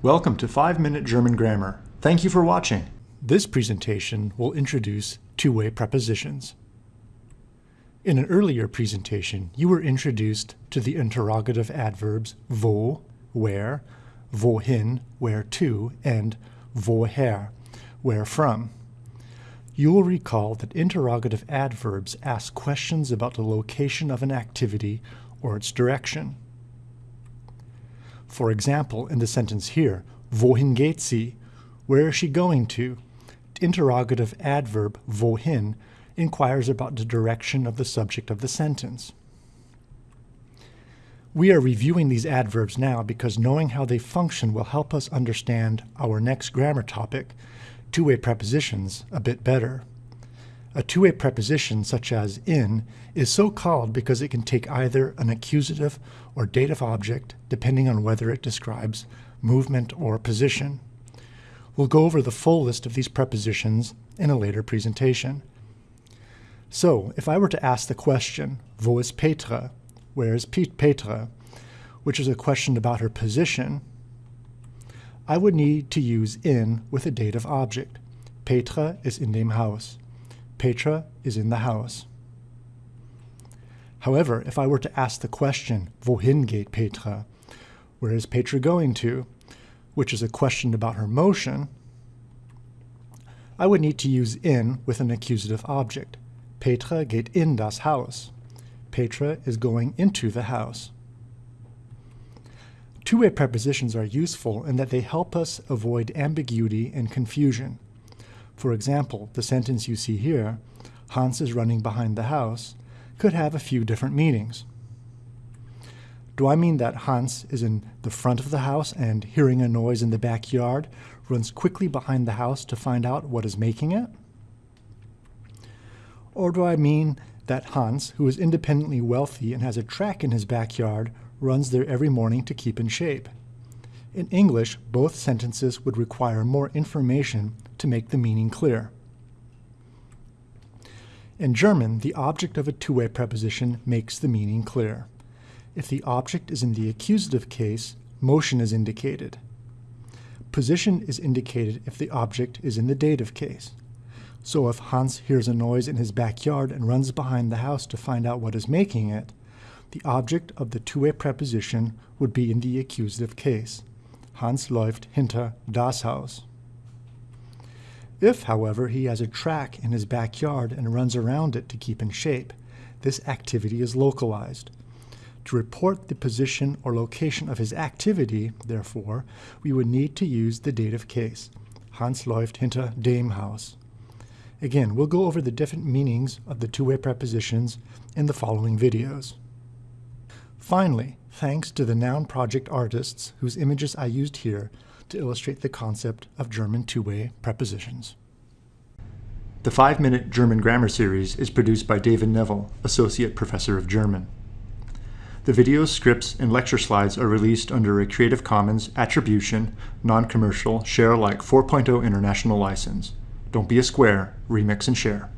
Welcome to 5 Minute German Grammar. Thank you for watching. This presentation will introduce two-way prepositions. In an earlier presentation, you were introduced to the interrogative adverbs wo, where, wohin, where to, and woher, where from. You will recall that interrogative adverbs ask questions about the location of an activity or its direction. For example, in the sentence here, wohin geht sie? Where is she going to? Interrogative adverb wohin inquires about the direction of the subject of the sentence. We are reviewing these adverbs now because knowing how they function will help us understand our next grammar topic, two-way prepositions, a bit better. A two-way preposition, such as in, is so called because it can take either an accusative or dative object, depending on whether it describes movement or position. We'll go over the full list of these prepositions in a later presentation. So, if I were to ask the question, Wo Petra? Where is Petra? Which is a question about her position, I would need to use in with a dative object. Petra is in dem Haus. Petra is in the house. However, if I were to ask the question, Wohin geht Petra? Where is Petra going to? Which is a question about her motion, I would need to use in with an accusative object. Petra geht in das Haus. Petra is going into the house. Two-way prepositions are useful in that they help us avoid ambiguity and confusion. For example, the sentence you see here, Hans is running behind the house, could have a few different meanings. Do I mean that Hans is in the front of the house and, hearing a noise in the backyard, runs quickly behind the house to find out what is making it? Or do I mean that Hans, who is independently wealthy and has a track in his backyard, runs there every morning to keep in shape? In English, both sentences would require more information to make the meaning clear. In German, the object of a two-way preposition makes the meaning clear. If the object is in the accusative case, motion is indicated. Position is indicated if the object is in the dative case. So if Hans hears a noise in his backyard and runs behind the house to find out what is making it, the object of the two-way preposition would be in the accusative case. Hans läuft hinter das Haus. If, however, he has a track in his backyard and runs around it to keep in shape, this activity is localized. To report the position or location of his activity, therefore, we would need to use the dative case. Hans läuft hinter dem Haus. Again, we'll go over the different meanings of the two-way prepositions in the following videos. Finally, thanks to the Noun Project artists whose images I used here to illustrate the concept of German two-way prepositions. The 5-Minute German Grammar Series is produced by David Neville, Associate Professor of German. The videos, scripts, and lecture slides are released under a Creative Commons Attribution, Non-Commercial, Share Alike 4.0 International License. Don't be a square, remix and share.